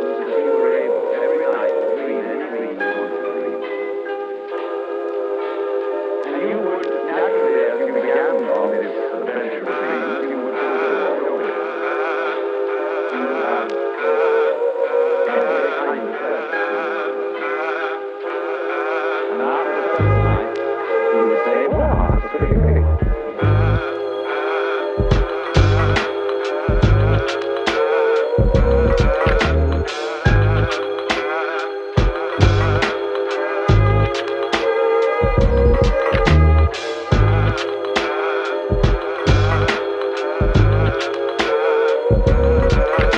that you Música